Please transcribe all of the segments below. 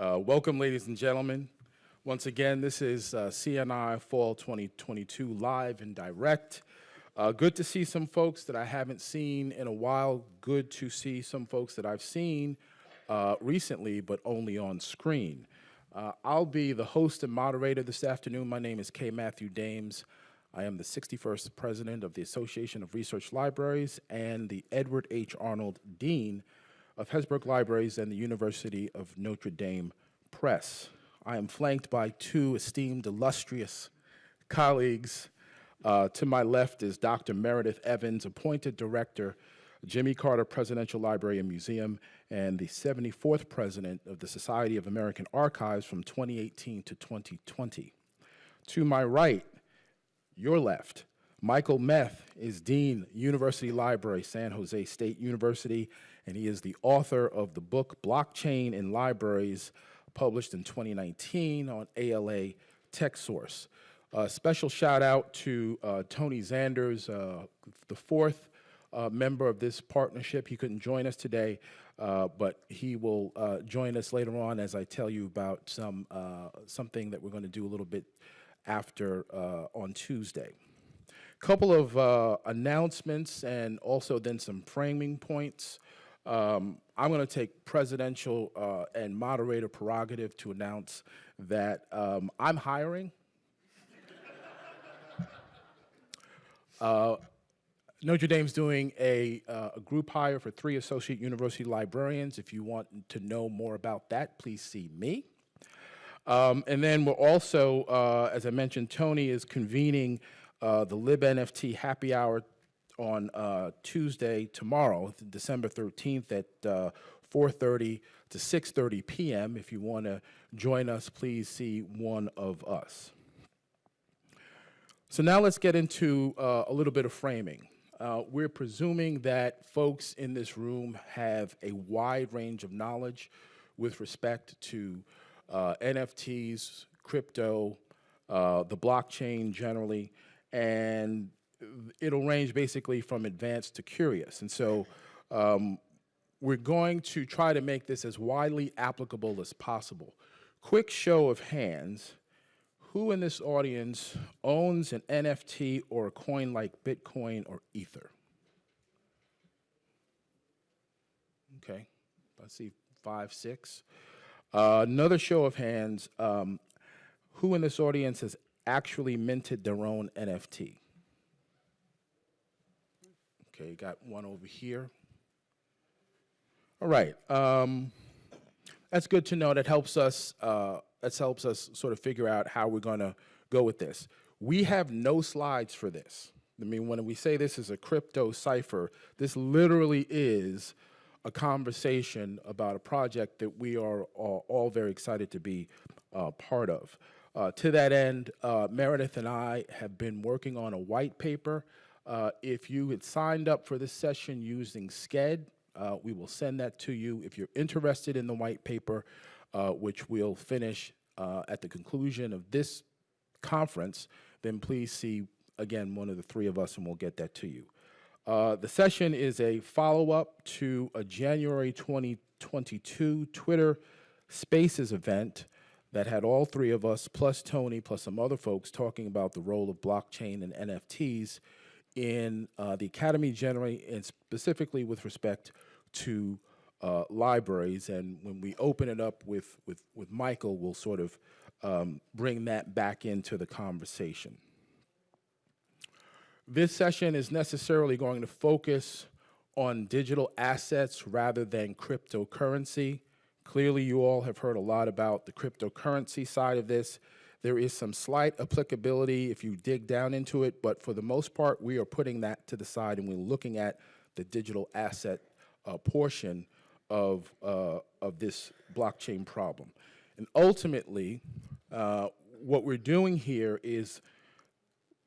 Uh, welcome, ladies and gentlemen. Once again, this is uh, CNI Fall 2022 live and direct. Uh, good to see some folks that I haven't seen in a while. Good to see some folks that I've seen uh, recently, but only on screen. Uh, I'll be the host and moderator this afternoon. My name is K. Matthew Dames. I am the 61st president of the Association of Research Libraries and the Edward H. Arnold Dean of Hesburgh Libraries and the University of Notre Dame Press. I am flanked by two esteemed, illustrious colleagues. Uh, to my left is Dr. Meredith Evans, appointed director, Jimmy Carter Presidential Library and Museum, and the 74th president of the Society of American Archives from 2018 to 2020. To my right, your left, Michael Meth is Dean, University Library, San Jose State University, and he is the author of the book Blockchain in Libraries, published in 2019 on ALA TechSource. A special shout out to uh, Tony Zanders, uh, the fourth uh, member of this partnership. He couldn't join us today, uh, but he will uh, join us later on as I tell you about some uh, something that we're going to do a little bit after on Tuesday. Couple of announcements and also then some framing points. Um, I'm going to take presidential uh, and moderator prerogative to announce that um, I'm hiring. uh, Notre Dame's doing a, uh, a, group hire for three associate university librarians. If you want to know more about that, please see me. Um, and then we're also, uh, as I mentioned, Tony is convening uh, the LibNFT happy hour on uh, Tuesday, tomorrow, December 13th at uh, 4.30 to 6.30 p.m. If you want to join us, please see one of us. So now let's get into uh, a little bit of framing. Uh, we're presuming that folks in this room have a wide range of knowledge with respect to uh, NFTs, crypto, uh, the blockchain generally, and it'll range basically from advanced to curious. And so um, we're going to try to make this as widely applicable as possible. Quick show of hands, who in this audience owns an NFT or a coin like Bitcoin or Ether? Okay, I see five, six. Uh, another show of hands, um, who in this audience has actually minted their own NFT? Okay, got one over here. All right, um, that's good to know. That helps us. Uh, that helps us sort of figure out how we're going to go with this. We have no slides for this. I mean, when we say this is a crypto cipher, this literally is a conversation about a project that we are all, all very excited to be uh, part of. Uh, to that end, uh, Meredith and I have been working on a white paper uh, if you had signed up for this session using Sched, uh, we will send that to you. If you're interested in the white paper, uh, which we'll finish uh, at the conclusion of this conference, then please see, again, one of the three of us and we'll get that to you. Uh, the session is a follow-up to a January 2022 Twitter Spaces event that had all three of us, plus Tony, plus some other folks, talking about the role of blockchain and NFTs in uh, the academy generally and specifically with respect to uh, libraries. And when we open it up with, with, with Michael, we'll sort of um, bring that back into the conversation. This session is necessarily going to focus on digital assets rather than cryptocurrency. Clearly, you all have heard a lot about the cryptocurrency side of this. There is some slight applicability if you dig down into it, but for the most part, we are putting that to the side and we're looking at the digital asset uh, portion of, uh, of this blockchain problem. And ultimately, uh, what we're doing here is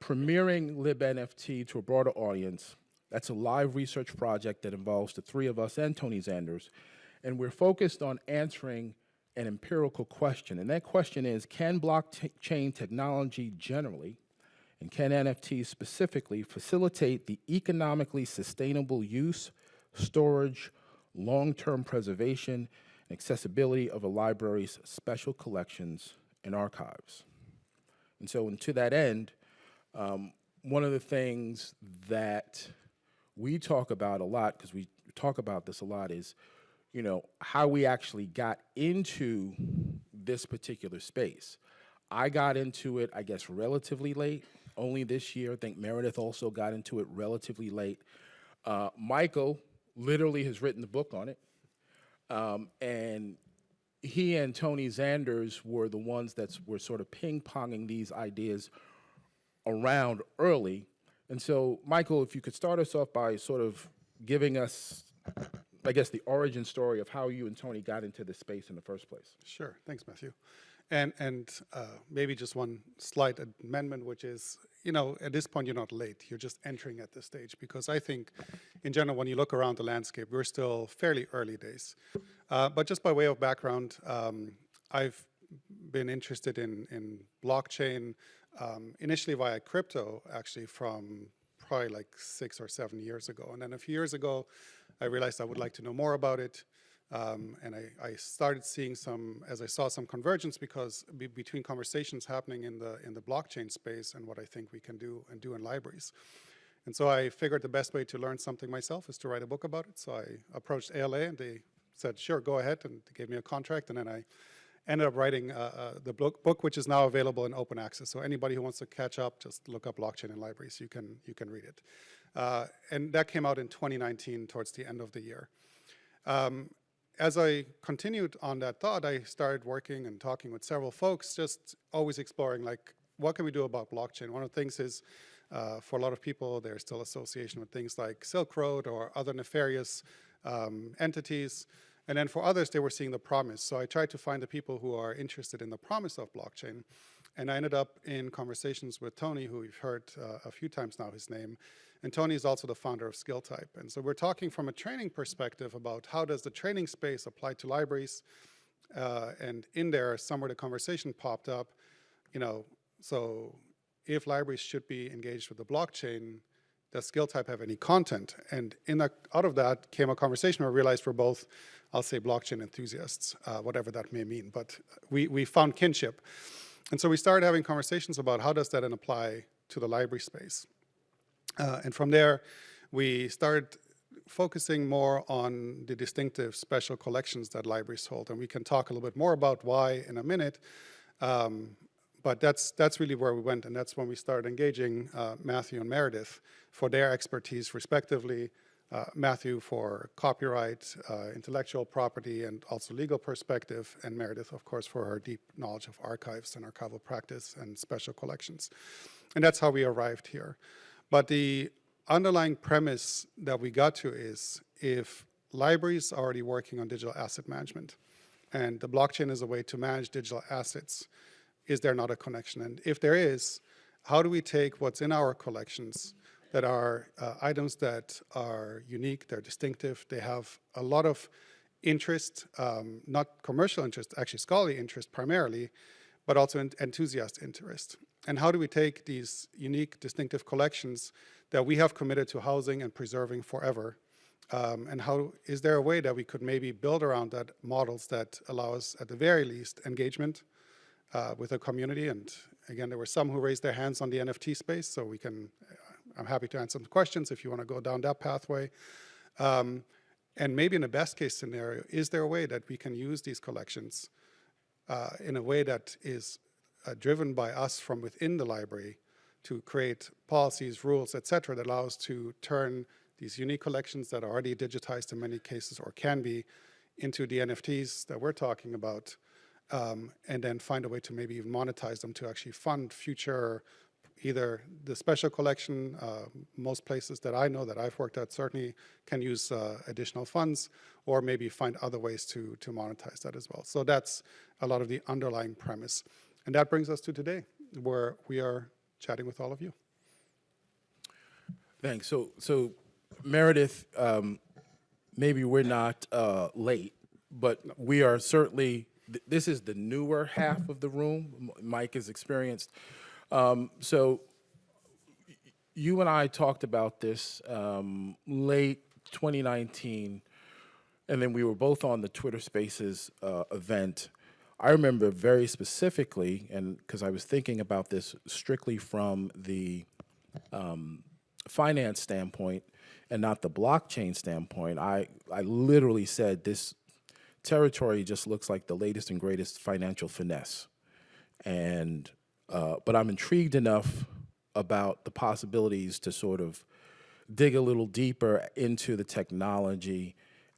premiering LibNFT to a broader audience. That's a live research project that involves the three of us and Tony Zanders. And we're focused on answering an empirical question, and that question is, can blockchain technology generally, and can NFTs specifically, facilitate the economically sustainable use, storage, long-term preservation, and accessibility of a library's special collections and archives. And so, and to that end, um, one of the things that we talk about a lot, because we talk about this a lot, is you know how we actually got into this particular space. I got into it, I guess, relatively late, only this year. I think Meredith also got into it relatively late. Uh, Michael literally has written the book on it. Um, and he and Tony Zanders were the ones that were sort of ping-ponging these ideas around early. And so, Michael, if you could start us off by sort of giving us, I guess, the origin story of how you and Tony got into this space in the first place. Sure. Thanks, Matthew. And, and uh, maybe just one slight amendment, which is, you know, at this point, you're not late. You're just entering at this stage. Because I think, in general, when you look around the landscape, we're still fairly early days. Uh, but just by way of background, um, I've been interested in, in blockchain, um, initially via crypto, actually, from probably like six or seven years ago. And then a few years ago, I realized I would like to know more about it. Um, and I, I, started seeing some, as I saw some convergence because be, between conversations happening in the, in the blockchain space and what I think we can do and do in libraries. And so I figured the best way to learn something myself is to write a book about it. So I approached ALA and they said, sure, go ahead, and they gave me a contract. And then I ended up writing uh, uh, the book, which is now available in open access. So anybody who wants to catch up, just look up blockchain in libraries. You can, you can read it. Uh, and that came out in 2019 towards the end of the year. Um, as I continued on that thought, I started working and talking with several folks, just always exploring like, what can we do about blockchain? One of the things is, uh, for a lot of people, there's still association with things like Silk Road or other nefarious um, entities. And then for others, they were seeing the promise. So I tried to find the people who are interested in the promise of blockchain. And I ended up in conversations with Tony, who we've heard uh, a few times now, his name. And Tony is also the founder of SkillType. And so we're talking from a training perspective about how does the training space apply to libraries. Uh, and in there, somewhere the conversation popped up, you know, so if libraries should be engaged with the blockchain, does SkillType have any content? And in out of that came a conversation where I realized we're both, I'll say blockchain enthusiasts, uh, whatever that may mean, but we, we found kinship. And so we started having conversations about how does that apply to the library space. Uh, and from there, we started focusing more on the distinctive special collections that libraries hold. And we can talk a little bit more about why in a minute. Um, but that's, that's really where we went. And that's when we started engaging uh, Matthew and Meredith for their expertise respectively. Uh, Matthew for copyright, uh, intellectual property, and also legal perspective, and Meredith, of course, for her deep knowledge of archives and archival practice and special collections. And that's how we arrived here. But the underlying premise that we got to is if libraries are already working on digital asset management and the blockchain is a way to manage digital assets, is there not a connection? And if there is, how do we take what's in our collections that are uh, items that are unique, they're distinctive, they have a lot of interest, um, not commercial interest, actually scholarly interest primarily, but also enthusiast interest. And how do we take these unique, distinctive collections that we have committed to housing and preserving forever? Um, and how is there a way that we could maybe build around that models that allow us, at the very least, engagement uh, with the community? And again, there were some who raised their hands on the NFT space, so we can, uh, I'm happy to answer some questions if you want to go down that pathway. Um, and maybe in the best case scenario, is there a way that we can use these collections uh, in a way that is uh, driven by us from within the library to create policies, rules, et cetera, that allow us to turn these unique collections that are already digitized in many cases or can be into the NFTs that we're talking about, um, and then find a way to maybe even monetize them to actually fund future, either the special collection, uh, most places that I know that I've worked at certainly can use uh, additional funds, or maybe find other ways to, to monetize that as well. So that's a lot of the underlying premise. And that brings us to today, where we are chatting with all of you. Thanks. So, so Meredith, um, maybe we're not uh, late, but we are certainly, th this is the newer half of the room. Mike is experienced. Um, so you and I talked about this um, late 2019 and then we were both on the Twitter Spaces uh, event. I remember very specifically, and because I was thinking about this strictly from the um, finance standpoint and not the blockchain standpoint, I, I literally said this territory just looks like the latest and greatest financial finesse. And, uh, but I'm intrigued enough about the possibilities to sort of dig a little deeper into the technology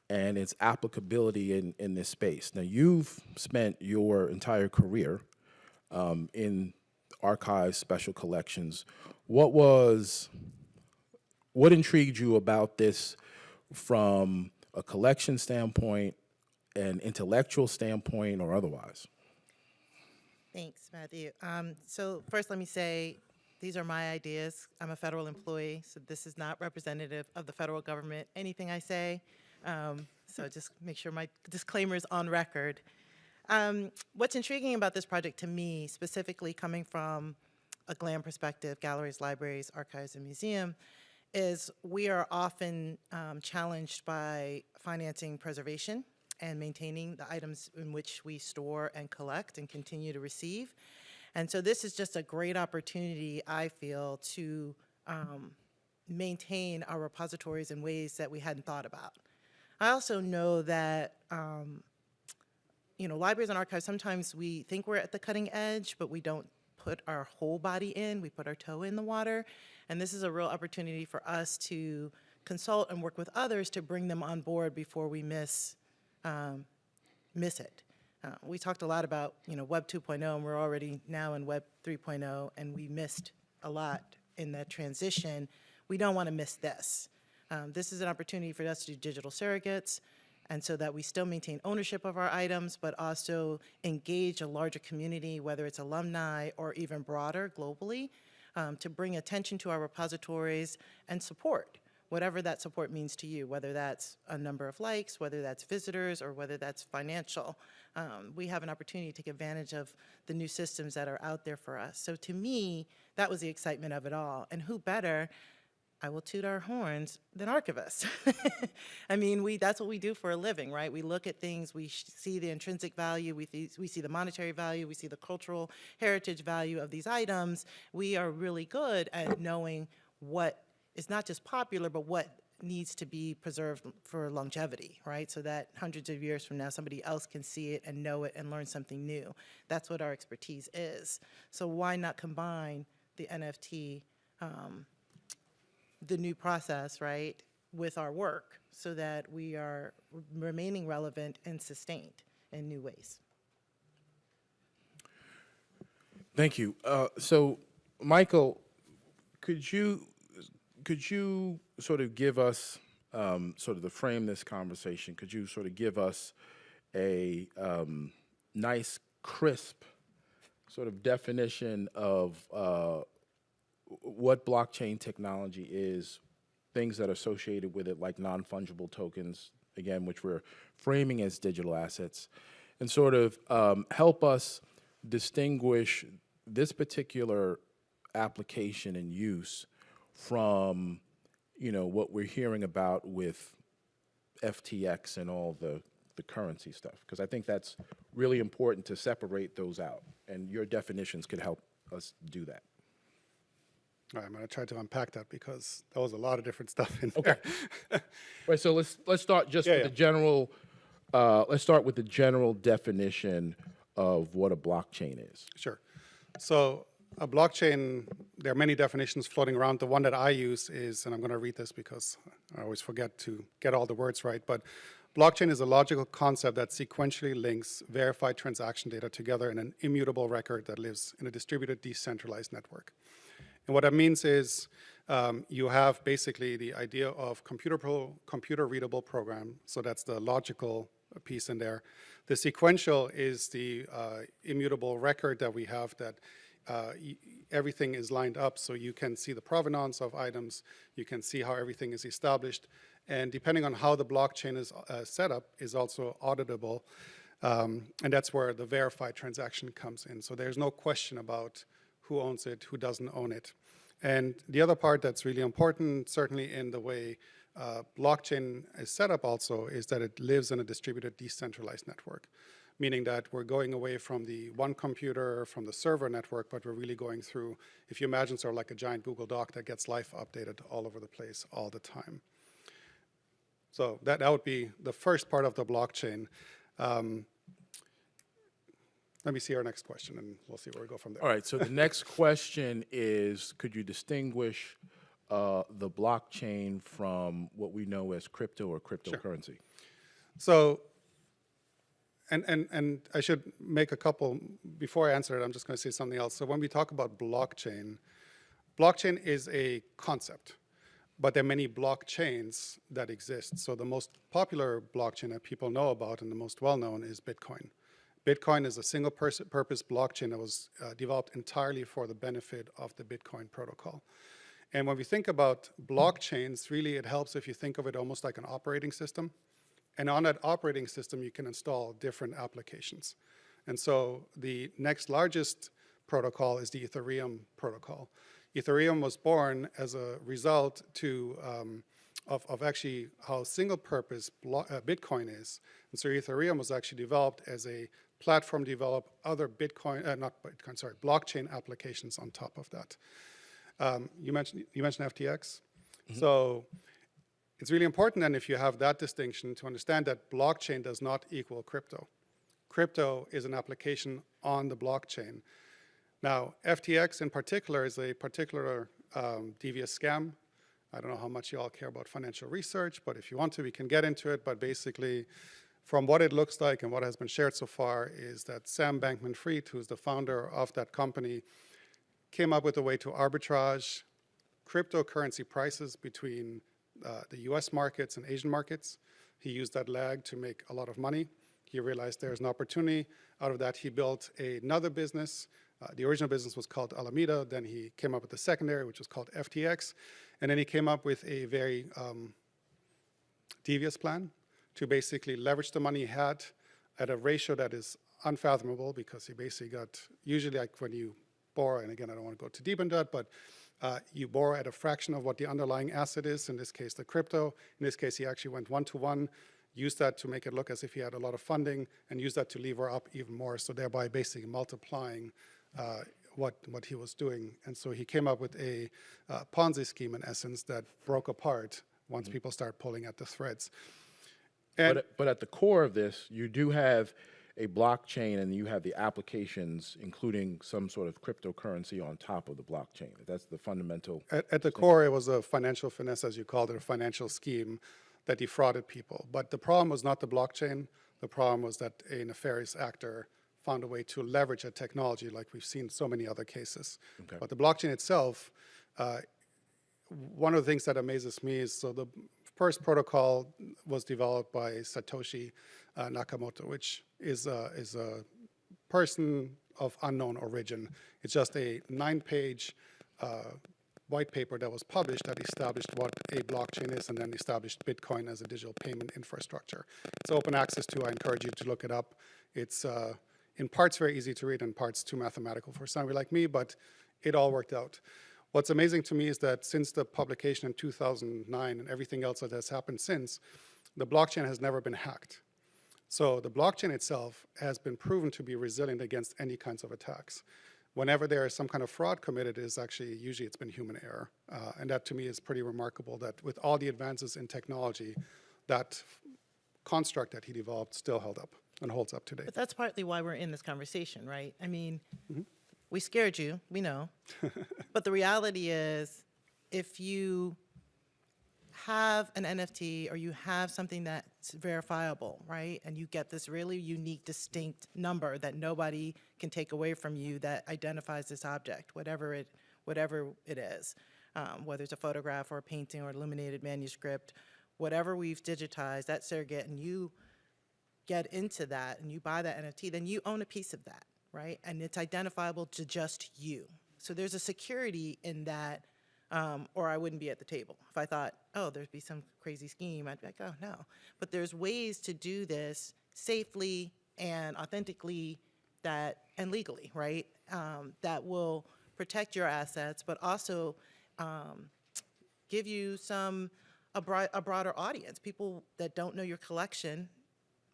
and its applicability in, in this space. Now, you've spent your entire career um, in archives, special collections. What was, what intrigued you about this from a collection standpoint, an intellectual standpoint, or otherwise? Thanks, Matthew. Um, so first, let me say, these are my ideas. I'm a federal employee, so this is not representative of the federal government, anything I say. Um, so just make sure my disclaimer is on record. Um, what's intriguing about this project to me, specifically coming from a GLAM perspective, galleries, libraries, archives, and museum, is we are often um, challenged by financing preservation and maintaining the items in which we store and collect and continue to receive. And so this is just a great opportunity, I feel, to um, maintain our repositories in ways that we hadn't thought about. I also know that, um, you know, libraries and archives, sometimes we think we're at the cutting edge, but we don't put our whole body in, we put our toe in the water. And this is a real opportunity for us to consult and work with others to bring them on board before we miss, um, miss it. Uh, we talked a lot about, you know, Web 2.0, and we're already now in Web 3.0, and we missed a lot in that transition. We don't want to miss this. Um, this is an opportunity for us to do digital surrogates, and so that we still maintain ownership of our items, but also engage a larger community, whether it's alumni or even broader globally, um, to bring attention to our repositories and support whatever that support means to you, whether that's a number of likes, whether that's visitors, or whether that's financial. Um, we have an opportunity to take advantage of the new systems that are out there for us. So to me, that was the excitement of it all. And who better I will toot our horns than archivists. I mean, we that's what we do for a living, right? We look at things, we see the intrinsic value, we, we see the monetary value, we see the cultural heritage value of these items. We are really good at knowing what is not just popular, but what needs to be preserved for longevity, right? So that hundreds of years from now, somebody else can see it and know it and learn something new. That's what our expertise is. So why not combine the NFT um, the new process, right, with our work so that we are remaining relevant and sustained in new ways. Thank you. Uh, so, Michael, could you could you sort of give us um, sort of to frame this conversation? Could you sort of give us a um, nice, crisp sort of definition of uh, what blockchain technology is, things that are associated with it, like non-fungible tokens, again, which we're framing as digital assets, and sort of um, help us distinguish this particular application and use from, you know, what we're hearing about with FTX and all the, the currency stuff. Because I think that's really important to separate those out. And your definitions could help us do that. All right, I'm going to try to unpack that because there was a lot of different stuff in there. Okay. Right, so let's, let's start just Yeah, with yeah. the general, uh, let's start with the general definition of what a blockchain is. Sure. So a blockchain, there are many definitions floating around. The one that I use is, and I'm going to read this because I always forget to get all the words right, but blockchain is a logical concept that sequentially links verified transaction data together in an immutable record that lives in a distributed decentralized network. And what that means is um, you have basically the idea of computer, pro, computer readable program. So that's the logical piece in there. The sequential is the uh, immutable record that we have that uh, everything is lined up so you can see the provenance of items, you can see how everything is established, and depending on how the blockchain is uh, set up is also auditable, um, and that's where the verified transaction comes in. So there's no question about who owns it, who doesn't own it. And the other part that's really important, certainly in the way uh, blockchain is set up also is that it lives in a distributed decentralized network, meaning that we're going away from the one computer, from the server network, but we're really going through, if you imagine sort of like a giant Google Doc that gets life updated all over the place all the time. So that, that would be the first part of the blockchain. Um, let me see our next question, and we'll see where we go from there. All right, so the next question is, could you distinguish uh, the blockchain from what we know as crypto or cryptocurrency? Sure. So, and, and, and I should make a couple, before I answer it, I'm just going to say something else. So when we talk about blockchain, blockchain is a concept, but there are many blockchains that exist. So the most popular blockchain that people know about and the most well-known is Bitcoin. Bitcoin is a single purpose blockchain that was uh, developed entirely for the benefit of the Bitcoin protocol. And when we think about blockchains, really it helps if you think of it almost like an operating system. And on that operating system, you can install different applications. And so the next largest protocol is the Ethereum protocol. Ethereum was born as a result to, um, of, of actually how single purpose uh, Bitcoin is. And so Ethereum was actually developed as a platform to develop other Bitcoin, uh, not Bitcoin, sorry, blockchain applications on top of that. Um, you mentioned you mentioned FTX, so it's really important then if you have that distinction to understand that blockchain does not equal crypto. Crypto is an application on the blockchain. Now, FTX in particular is a particular um, devious scam. I don't know how much you all care about financial research, but if you want to, we can get into it. But basically, from what it looks like and what has been shared so far, is that Sam Bankman Fried, who's the founder of that company, came up with a way to arbitrage cryptocurrency prices between uh, the US markets and Asian markets. He used that lag to make a lot of money. He realized there's an opportunity. Out of that, he built another business. Uh, the original business was called Alameda. Then he came up with the secondary, which was called FTX. And then he came up with a very um, devious plan to basically leverage the money he had at a ratio that is unfathomable because he basically got, usually like when you borrow, and again, I don't want to go too deep into that, but uh, you borrow at a fraction of what the underlying asset is, in this case, the crypto. In this case, he actually went one-to-one, used that to make it look as if he had a lot of funding, and used that to lever up even more, so thereby basically multiplying uh, what, what he was doing. And so he came up with a uh, Ponzi scheme, in essence, that broke apart once people start pulling at the threads. And But, but at the core of this, you do have a blockchain and you have the applications, including some sort of cryptocurrency on top of the blockchain. That's the fundamental. At, at the core, it was a financial finesse, as you called it, a financial scheme that defrauded people. But the problem was not the blockchain. The problem was that a nefarious actor found a way to leverage a technology like we've seen so many other cases. But the blockchain itself, uh, one of the things that amazes me is so the first protocol was developed by Satoshi Nakamoto, which is a, is a person of unknown origin. It's just a nine-page uh, white paper that was published that established what a blockchain is and then established Bitcoin as a digital payment infrastructure. It's open access to. I encourage you to look it up. It's uh, in parts very easy to read and parts too mathematical for somebody like me, but it all worked out. What's amazing to me is that since the publication in 2009 and everything else that has happened since, the blockchain has never been hacked. So the blockchain itself has been proven to be resilient against any kinds of attacks. Whenever there is some kind of fraud committed, is actually usually it's been human error, uh, and that to me is pretty remarkable. That with all the advances in technology, that construct that he developed still held up and holds up today. But that's partly why we're in this conversation, right? I mean, we scared you, we know. but the reality is, if you have an NFT or you have something that's verifiable, right? And you get this really unique, distinct number that nobody can take away from you that identifies this object, whatever it, whatever it is, um, whether it's a photograph or a painting or illuminated manuscript, whatever we've digitized, that surrogate, and you get into that and you buy that NFT, then you own a piece of that, right? And it's identifiable to just you. So there's a security in that, um, or I wouldn't be at the table. If I thought, oh, there'd be some crazy scheme, I'd be like, oh, no. But there's ways to do this safely and authentically that, and legally, right? Um, that will protect your assets, but also um, give you some a, a broader audience, people that don't know your collection,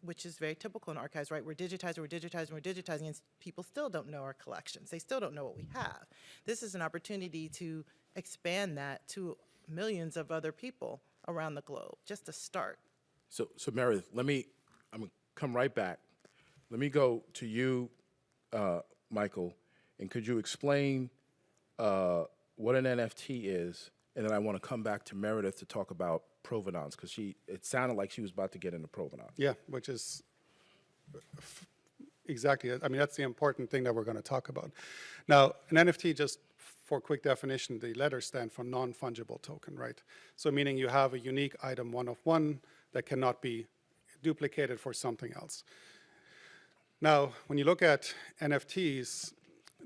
which is very typical in archives, right? We're digitizing, we're digitizing, we're digitizing, and people still don't know our collections. They still don't know what we have. This is an opportunity to expand that to millions of other people around the globe, just to start. So, so Meredith, let me, I'm gonna come right back. Let me go to you, uh, Michael, and could you explain uh, what an NFT is? And then I want to come back to Meredith to talk about provenance, because she, it sounded like she was about to get into provenance. Yeah, which is exactly, I mean, that's the important thing that we're going to talk about. Now, an NFT, just for quick definition, the letters stand for non-fungible token, right? So meaning you have a unique item, one of one, that cannot be duplicated for something else. Now, when you look at NFTs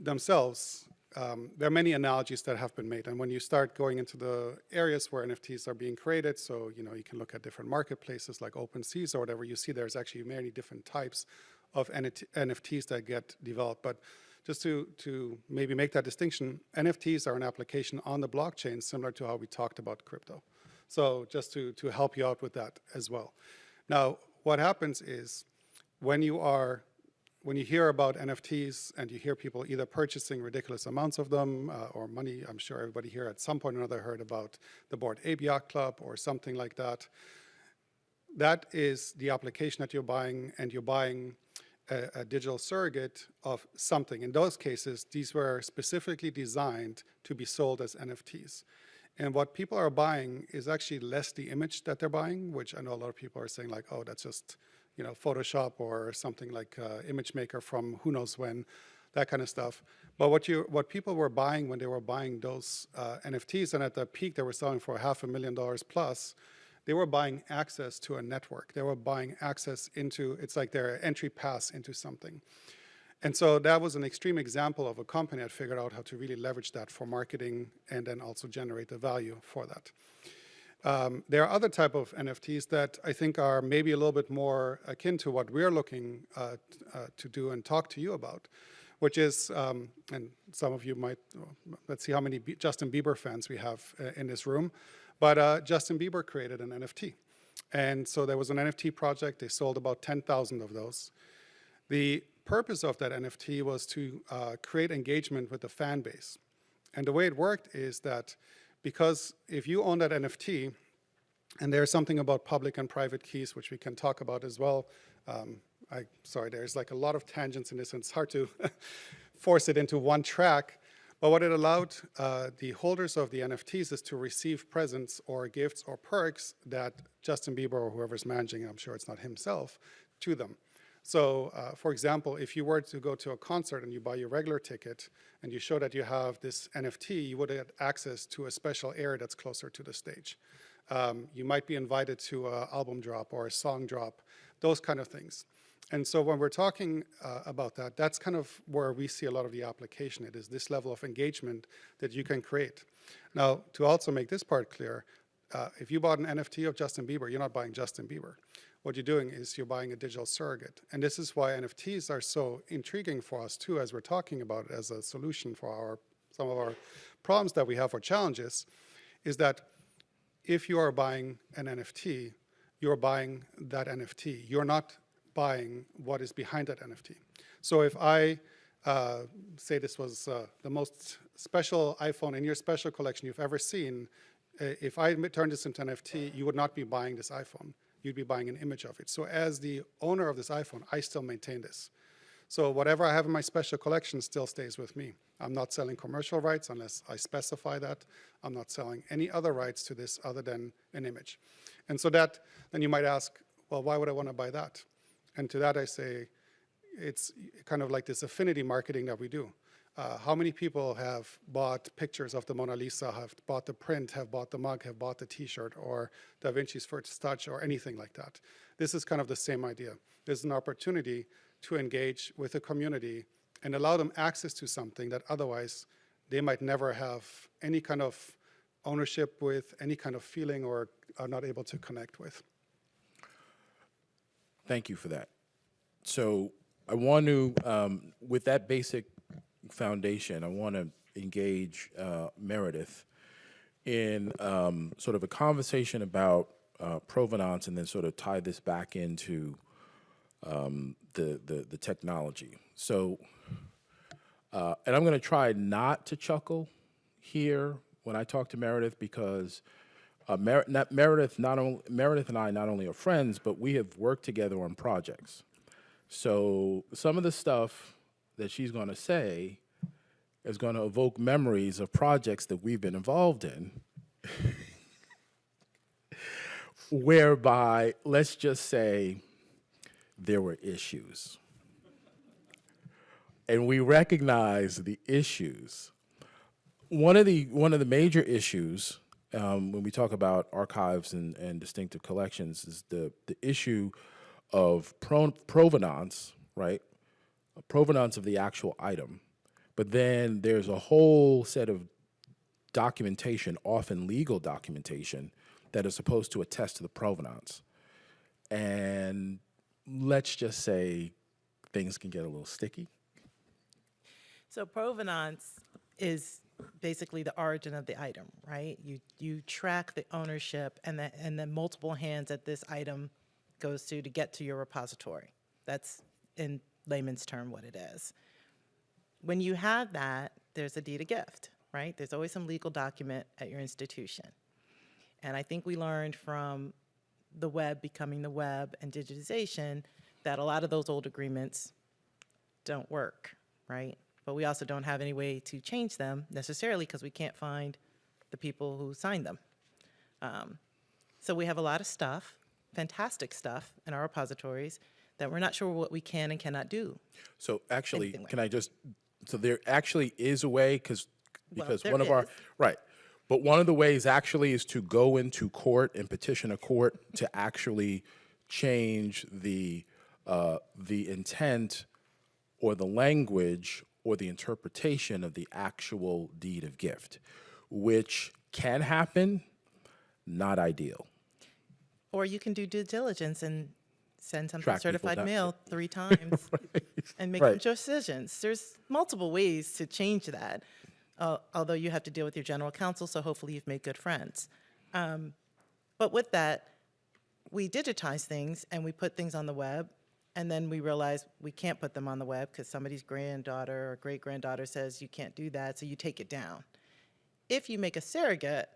themselves, um, there are many analogies that have been made. And when you start going into the areas where NFTs are being created, so you know you can look at different marketplaces like OpenSeas or whatever, you see there's actually many different types of NFTs that get developed. But just to, to maybe make that distinction, NFTs are an application on the blockchain similar to how we talked about crypto. So just to, to help you out with that as well. Now, what happens is when you are when you hear about NFTs and you hear people either purchasing ridiculous amounts of them uh, or money, I'm sure everybody here at some point or another heard about the Bored Ape Club or something like that. That is the application that you're buying, and you're buying a, a digital surrogate of something. In those cases, these were specifically designed to be sold as NFTs. And what people are buying is actually less the image that they're buying, which I know a lot of people are saying like, oh, that's just you know, Photoshop or something like uh, ImageMaker from who knows when, that kind of stuff. But what you, what people were buying when they were buying those uh, NFTs, and at the peak they were selling for half a million dollars plus, they were buying access to a network. They were buying access into, it's like their entry pass into something. And so that was an extreme example of a company that figured out how to really leverage that for marketing and then also generate the value for that. Um, there are other type of NFTs that I think are maybe a little bit more akin to what we're looking uh, uh, to do and talk to you about, which is, um, and some of you might, let's see how many B- Justin Bieber fans we have uh, in this room, but uh, Justin Bieber created an NFT. And so there was an NFT project, they sold about 10,000 of those. The purpose of that NFT was to uh, create engagement with the fan base. And the way it worked is that because if you own that NFT, and there's something about public and private keys, which we can talk about as well. Um, I, sorry, there's like a lot of tangents in this, and it's hard to force it into one track. But what it allowed uh, the holders of the NFTs is to receive presents or gifts or perks that Justin Bieber or whoever's managing, I'm sure it's not himself, to them. So, uh, for example, if you were to go to a concert and you buy your regular ticket and you show that you have this NFT, you would get access to a special area that's closer to the stage. Um, you might be invited to an album drop or a song drop, those kind of things. And so when we're talking uh, about that, that's kind of where we see a lot of the application. It is this level of engagement that you can create. Now, to also make this part clear, uh, if you bought an NFT of Justin Bieber, you're not buying Justin Bieber. What you're doing is you're buying a digital surrogate. And this is why NFTs are so intriguing for us too, as we're talking about it as a solution for our, some of our problems that we have or challenges, is that if you are buying an NFT, you're buying that NFT. You're not buying what is behind that NFT. So if I uh, say this was uh, the most special iPhone in your special collection you've ever seen, uh, if I turn this into NFT, you would not be buying this iPhone. You'd be buying an image of it. So as the owner of this iPhone, I still maintain this. So whatever I have in my special collection still stays with me. I'm not selling commercial rights unless I specify that. I'm not selling any other rights to this other than an image. And so that, then you might ask, well, why would I want to buy that? And to that I say, it's kind of like this affinity marketing that we do. Uh, how many people have bought pictures of the Mona Lisa, have bought the print, have bought the mug, have bought the T-shirt, or Da Vinci's first touch, or anything like that? This is kind of the same idea. There's an opportunity to engage with the community and allow them access to something that otherwise they might never have any kind of ownership with, any kind of feeling, or are not able to connect with. Thank you for that. So I want to, um, with that basic foundation, I want to engage uh, Meredith. in um, sort of a conversation about uh, provenance and then sort of tie this back into um, the, the, the technology. So, uh, and I'm going to try not to chuckle here when I talk to Meredith because uh, Mer- not, Meredith, not only, Meredith and I not only are friends, but we have worked together on projects. So some of the stuff that she's going to say is going to evoke memories of projects that we've been involved in, whereby, let's just say, there were issues. And we recognize the issues. One of the, one of the major issues um, when we talk about archives and, and distinctive collections is the, the issue of pro- provenance, right? Provenance of the actual item. But then there's a whole set of documentation, often legal documentation, that is supposed to attest to the provenance. And let's just say things can get a little sticky. So provenance is basically the origin of the item, right? You, you track the ownership and the, and the multiple hands that this item goes to to get to your repository. That's in layman's term what it is. When you have that, there's a deed of gift, right? There's always some legal document at your institution. And I think we learned from the web becoming the web and digitization that a lot of those old agreements don't work, right? But we also don't have any way to change them necessarily because we can't find the people who signed them. Um, so we have a lot of stuff, fantastic stuff in our repositories that we're not sure what we can and cannot do. So actually, like can I just, so there actually is a way, because, because there one of our, right. But one of the ways actually is to go into court and petition a court to actually change the, uh, the intent or the language or the interpretation of the actual deed of gift, which can happen, not ideal. Or you can do due diligence and send something Track certified mail three times and make Right. decisions. There's multiple ways to change that, uh, although you have to deal with your general counsel, so hopefully you've made good friends. Um, but with that, we digitize things and we put things on the web, and then we realize we can't put them on the web because somebody's granddaughter or great granddaughter says you can't do that, so you take it down. If you make a surrogate,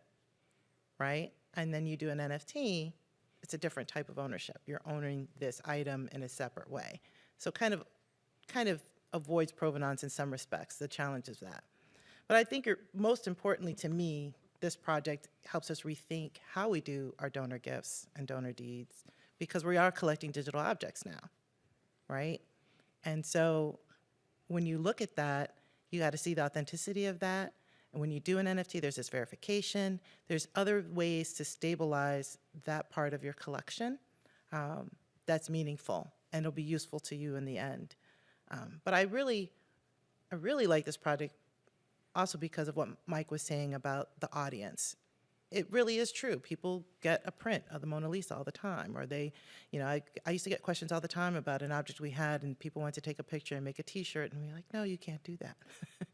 right? And then you do an NFT, it's a different type of ownership. You're owning this item in a separate way. So kind of, kind of avoids provenance in some respects, the challenge is that. But I think most importantly to me, this project helps us rethink how we do our donor gifts and donor deeds because we are collecting digital objects now, right? And so when you look at that, you got to see the authenticity of that. And when you do an NFT, there's this verification. There's other ways to stabilize that part of your collection um, that's meaningful and it'll be useful to you in the end. Um, but I really, I really like this project also because of what Mike was saying about the audience. It really is true. People get a print of the Mona Lisa all the time, or they, you know, I, I used to get questions all the time about an object we had, and people wanted to take a picture and make a T-shirt, and we are like, no, you can't do that.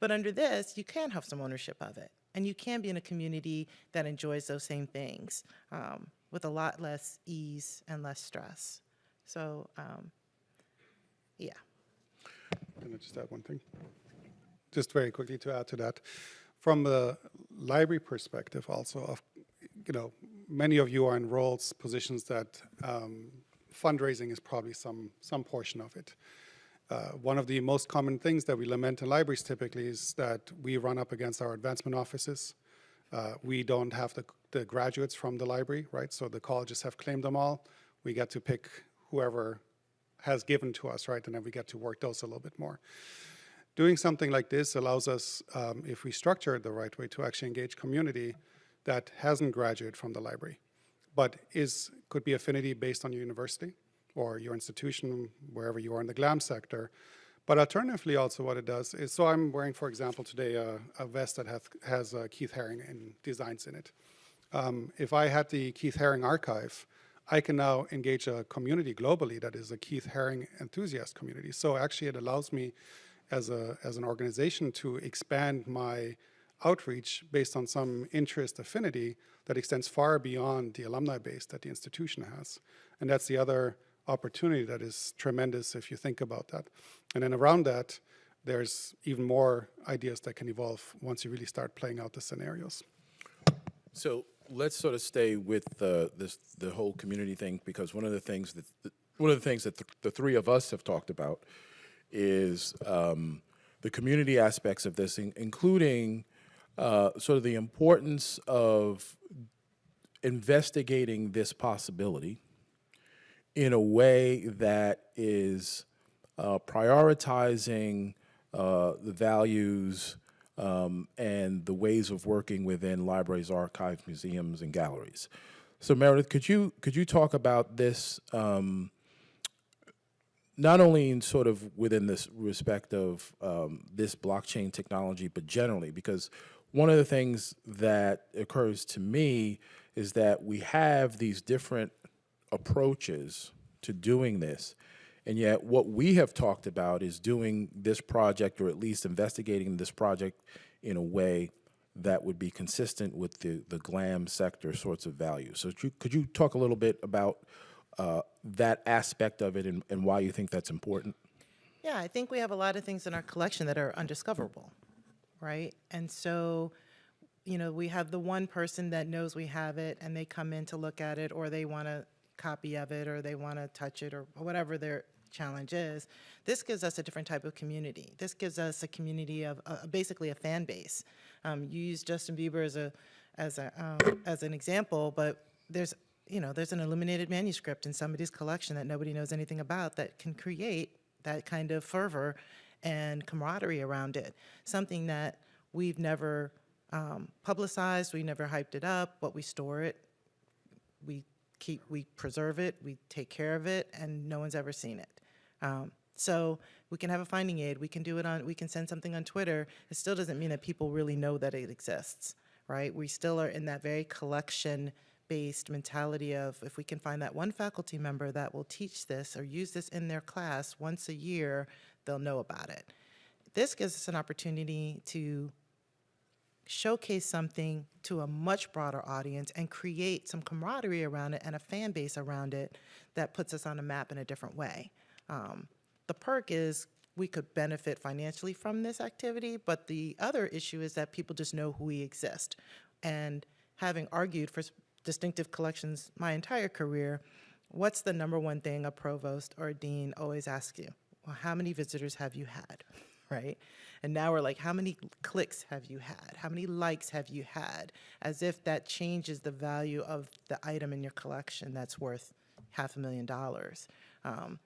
but under this, you can have some ownership of it, and you can be in a community that enjoys those same things um, with a lot less ease and less stress. So, um, yeah. Can I just add one thing? Just very quickly to add to that. From the library perspective also of, you know, many of you are in roles, positions that um, fundraising is probably some, some portion of it. Uh, One of the most common things that we lament in libraries typically is that we run up against our advancement offices. Uh, We don't have the, the graduates from the library, right? So the colleges have claimed them all. We get to pick whoever has given to us, right? And then we get to work those a little bit more. Doing something like this allows us, um, if we structure it the right way, to actually engage community that hasn't graduated from the library, but is, could be affinity based on your university or your institution, wherever you are in the GLAM sector. But alternatively, also what it does is, so I'm wearing, for example, today a, a vest that has, has uh, Keith Haring and designs in it. Um, if I had the Keith Haring archive, I can now engage a community globally that is a Keith Haring enthusiast community. So actually, it allows me as a as an organization to expand my outreach based on some interest affinity that extends far beyond the alumni base that the institution has. And that's the other opportunity that is tremendous if you think about that. And then around that, there's even more ideas that can evolve once you really start playing out the scenarios. So let's sort of stay with the this the whole community thing because one of the things that one of the things that the, the three of us have talked about is um, the community aspects of this, in, including uh, sort of the importance of investigating this possibility in a way that is uh, prioritizing uh, the values um, and the ways of working within libraries, archives, museums, and galleries. So, Meredith, could you could you talk about this um, not only in sort of within this respect of um, this blockchain technology, but generally, because one of the things that occurs to me is that we have these different approaches to doing this. And yet, what we have talked about is doing this project, or at least investigating this project in a way that would be consistent with the, the GLAM sector sorts of values. So, could you, talk a little bit about uh, that aspect of it and, and why you think that's important? Yeah, I think we have a lot of things in our collection that are undiscoverable, right? And so, you know, we have the one person that knows we have it and they come in to look at it or they want a copy of it or they want to touch it or whatever their challenge is. This gives us a different type of community. This gives us a community of uh, basically a fan base. Um, you use Justin Bieber as a as a um, as an example, but there's you know there's an illuminated manuscript in somebody's collection that nobody knows anything about that can create that kind of fervor and camaraderie around it. Something that we've never um, publicized, we never hyped it up, but we store it, we keep, we preserve it, we take care of it, and no one's ever seen it. Um, so we can have a finding aid, we can do it on, we can send something on Twitter. It still doesn't mean that people really know that it exists, right? We still are in that very collection-based mentality of if we can find that one faculty member that will teach this or use this in their class once a year, they'll know about it. This gives us an opportunity to showcase something to a much broader audience and create some camaraderie around it and a fan base around it that puts us on a map in a different way. Um, the perk is we could benefit financially from this activity, but the other issue is that people just know who we exist. And having argued for distinctive collections my entire career, what's the number one thing a provost or a dean always asks you? Well, how many visitors have you had? Right? And now we're like, how many clicks have you had? How many likes have you had? As if that changes the value of the item in your collection that's worth half a million dollars. Um,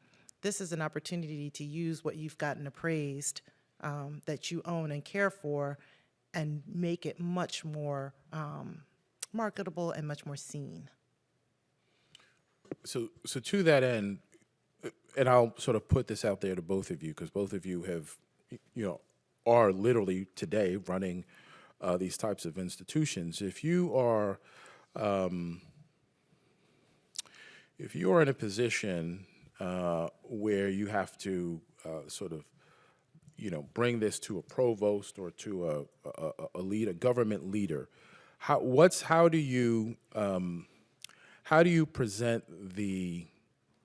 this is an opportunity to use what you've gotten appraised um, that you own and care for and make it much more um, marketable and much more seen. So, so to that end, and I'll sort of put this out there to both of you because both of you have, you know, are literally today running uh, these types of institutions. If you are, um, if you are in a position uh, where you have to uh, sort of, you know, bring this to a provost or to a, a- a lead, a government leader, how, what's, how do you, um, how do you present the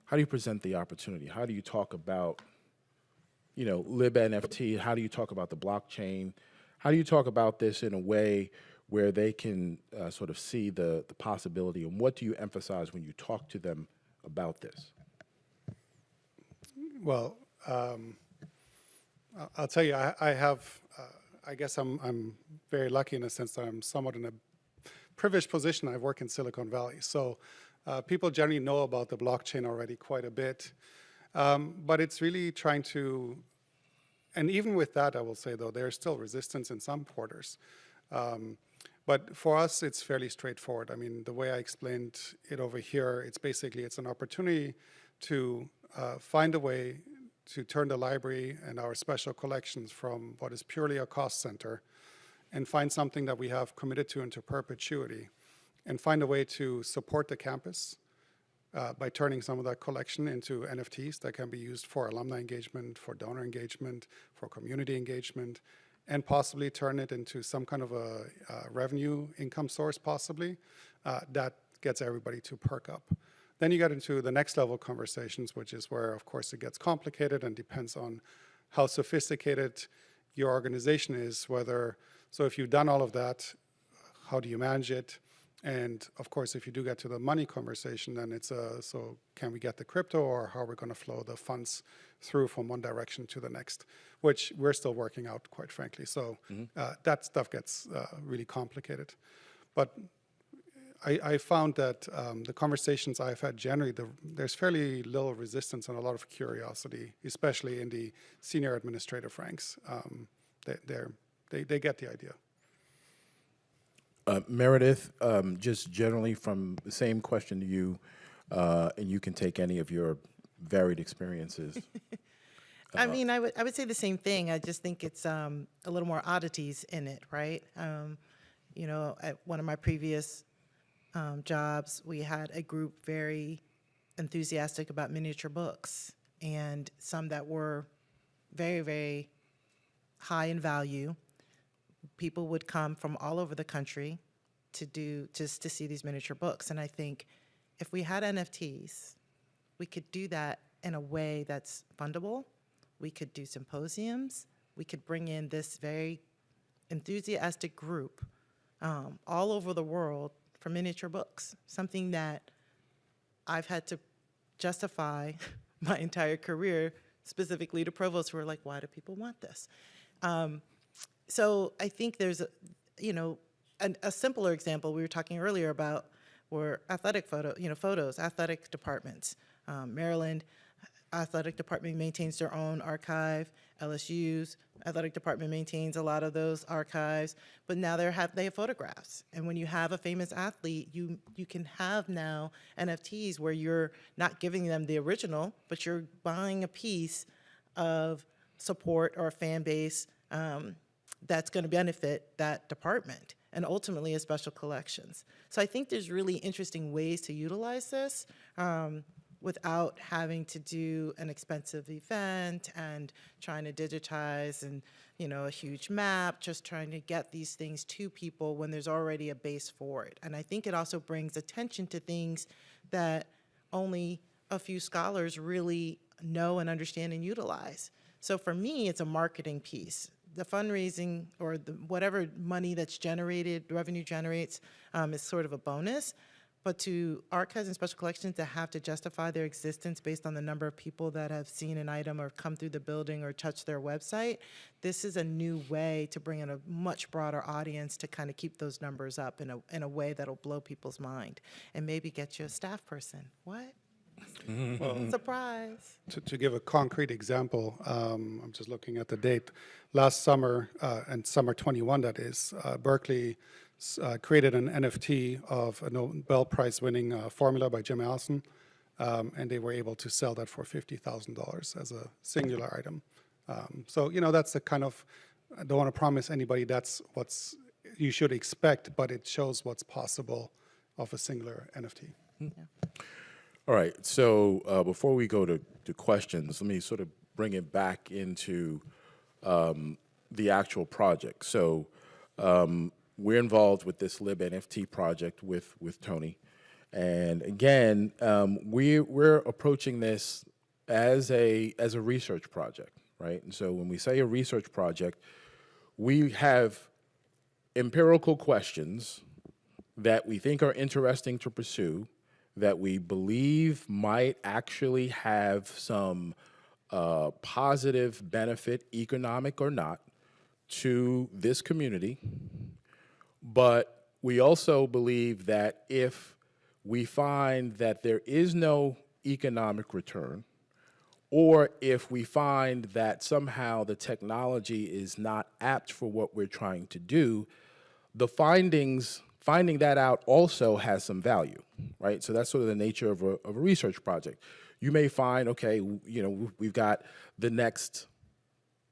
how do you present the opportunity? How do you talk about you know libnft how do you talk about the blockchain? How do you talk about this in a way where they can uh, sort of see the the possibility? And what do you emphasize when you talk to them about this? Well, um, I'll tell you, I, I have, uh, I guess I'm, I'm very lucky in a sense that I'm somewhat in a privileged position. I work in Silicon Valley. So uh, people generally know about the blockchain already quite a bit. Um, but it's really trying to, and even with that, I will say though, there's still resistance in some quarters. Um, but for us, it's fairly straightforward. I mean, the way I explained it over here, it's basically, it's an opportunity to uh, find a way to turn the library and our special collections from what is purely a cost center and find something that we have committed to into perpetuity and find a way to support the campus uh, by turning some of that collection into NFTs that can be used for alumni engagement, for donor engagement, for community engagement, and possibly turn it into some kind of a uh, revenue income source, possibly, uh, that gets everybody to perk up. Then you get into the next level conversations, which is where, of course, it gets complicated and depends on how sophisticated your organization is, whether, so if you've done all of that, how do you manage it? And of course, if you do get to the money conversation, then it's a, so can we get the crypto or how are we going to flow the funds through from one direction to the next, which we're still working out, quite frankly. So uh, that stuff gets uh, really complicated. But I, I found that um, the conversations I've had generally, the, there's fairly little resistance and a lot of curiosity, especially in the senior administrative ranks. Um, they, they're, they, they get the idea. Uh, Meredith, um, just generally from the same question to you, uh, and you can take any of your varied experiences. I mean, I would, I would say the same thing. I just think it's um, a little more oddities in it, right? Um, you know, at one of my previous um, jobs, we had a group very enthusiastic about miniature books, and some that were very, very high in value. People would come from all over the country to do just to see these miniature books, and I think if we had NFTs, we could do that in a way that's fundable. We could do symposiums. We could bring in this very enthusiastic group um, all over the world for miniature books, something that I've had to justify my entire career, specifically to provosts who are like, why do people want this? Um, so I think there's, a, you know, an, a simpler example we were talking earlier about were athletic photo, you know, photos, athletic departments. Um, Maryland athletic department maintains their own archive. LSU's athletic department maintains a lot of those archives, but now they have they have photographs. And when you have a famous athlete, you you can have now NFTs where you're not giving them the original, but you're buying a piece of support or a fan base um, that's going to benefit that department and ultimately a special collections. So I think there's really interesting ways to utilize this. Um, without having to do an expensive event and trying to digitize and you know a huge map just trying to get these things to people when there's already a base for it and i think it also brings attention to things that only a few scholars really know and understand and utilize so for me it's a marketing piece the fundraising or the whatever money that's generated revenue generates um, is sort of a bonus but to archives and special collections that have to justify their existence based on the number of people that have seen an item or come through the building or touched their website, this is a new way to bring in a much broader audience to kind of keep those numbers up in a, in a way that'll blow people's mind and maybe get you a staff person. What? Surprise. To, to give a concrete example, um, I'm just looking at the date. Last summer, uh, and summer 21 that is, uh, Berkeley uh, created an NFT of a Nobel Prize winning uh, formula by Jim Allison, um, and they were able to sell that for $50,000 as a singular item. Um, so, you know, that's the kind of, I don't want to promise anybody that's what's you should expect, but it shows what's possible of a singular NFT. All right, so uh, before we go to, to questions, let me sort of bring it back into um, the actual project. So um, we're involved with this lib NFT project with, with Tony. And again, um, we, we're approaching this as a, as a research project, right? And so when we say a research project, we have empirical questions that we think are interesting to pursue, that we believe might actually have some uh, positive benefit, economic or not, to this community. But we also believe that if we find that there is no economic return, or if we find that somehow the technology is not apt for what we're trying to do, the findings, finding that out also has some value, right? So that's sort of the nature of a, of a research project. You may find, okay, you know, we've got the next,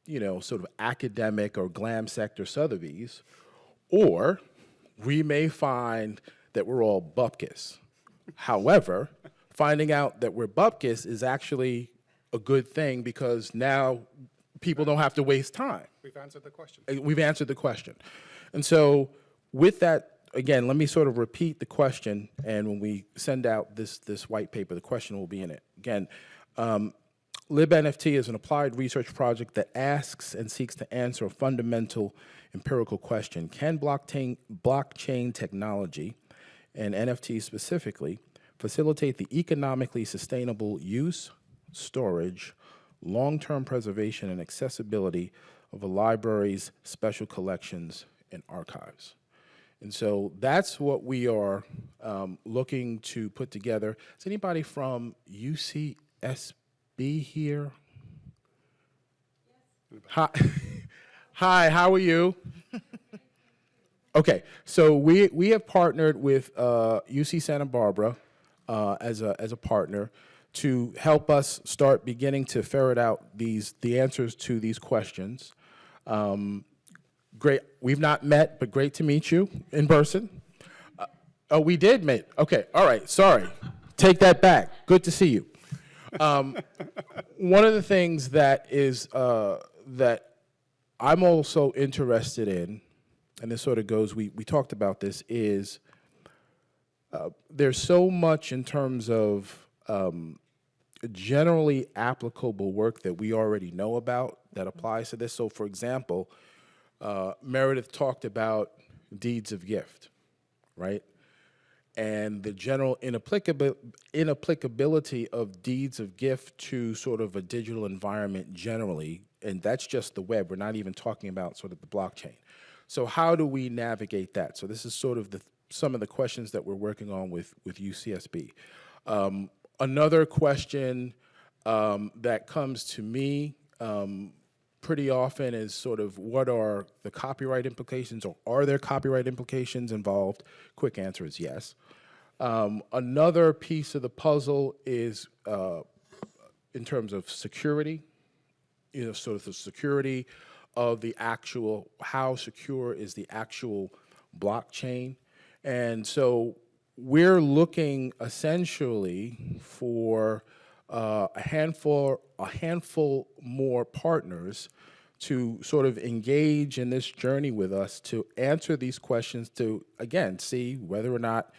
you know, sort of academic or glam sector Sotheby's, or we may find that we're all bupkis. However, finding out that we're bupkis is actually a good thing because now people don't have to waste time. We've answered the question. Uh, We've answered the question. And so with that, again, let me sort of repeat the question, and when we send out this, this white paper, the question will be in it. Again, um, LibNFT is an applied research project that asks and seeks to answer a fundamental empirical question. Can blockchain, blockchain technology, and NFT specifically, facilitate the economically sustainable use, storage, long-term preservation, and accessibility of a library's special collections and archives? And so that's what we are um, looking to put together. Is anybody from UCSB here? Hi, hi. How are you? okay, so we we have partnered with uh, UC Santa Barbara uh, as a as a partner to help us start beginning to ferret out these the answers to these questions. Um, great. We've not met, but great to meet you in person. Uh, oh, we did meet. Okay. All right. Sorry. Take that back. Good to see you. Um, one of the things that is uh, that I'm also interested in, and this sort of goes. We we talked about this. Is uh, there's so much in terms of um, generally applicable work that we already know about that applies to this. So, for example, uh, Meredith talked about deeds of gift, right? And the general inapplicabi- inapplicability of deeds of gift to sort of a digital environment generally, and that's just the web. We're not even talking about sort of the blockchain. So how do we navigate that? So this is sort of the some of the questions that we're working on with with UCSB. Um, another question um, that comes to me um, pretty often is sort of what are the copyright implications or are there copyright implications involved? Quick answer is yes. Um, another piece of the puzzle is uh, in terms of security, you know, sort of the security of the actual, how secure is the actual blockchain. And so we're looking essentially for uh, a handful, a handful more partners to sort of engage in this journey with us to answer these questions to again see whether or not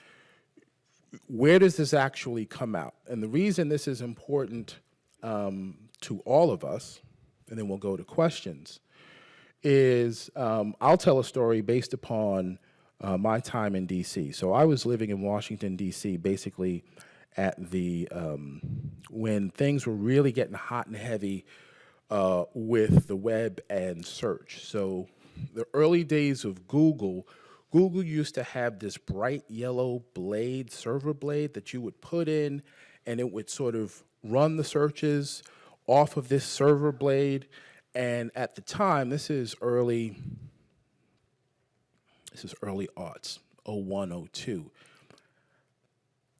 where does this actually come out and the reason this is important um, to all of us and then we'll go to questions is um, I'll tell a story based upon uh, my time in DC. So I was living in Washington DC, basically at the um, when things were really getting hot and heavy uh, with the web and search. So the early days of Google, Google used to have this bright yellow blade, server blade that you would put in, and it would sort of run the searches off of this server blade. And at the time, this is early, this is early aughts, 01, 02.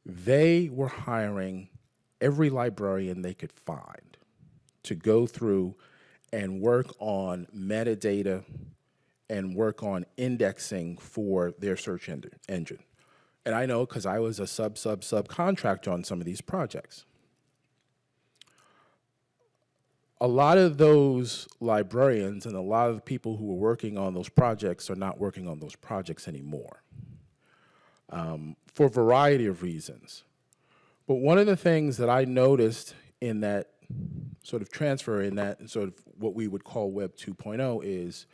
They were hiring every librarian they could find to go through and work on metadata and work on indexing for their search engine. And I know because I was a sub, sub, subcontractor on some of these projects. a lot of those librarians and a lot of the people who were working on those projects are not working on those projects anymore um, for a variety of reasons. But one of the things that I noticed in that sort of transfer, in that sort of what we would call Web 2.0, is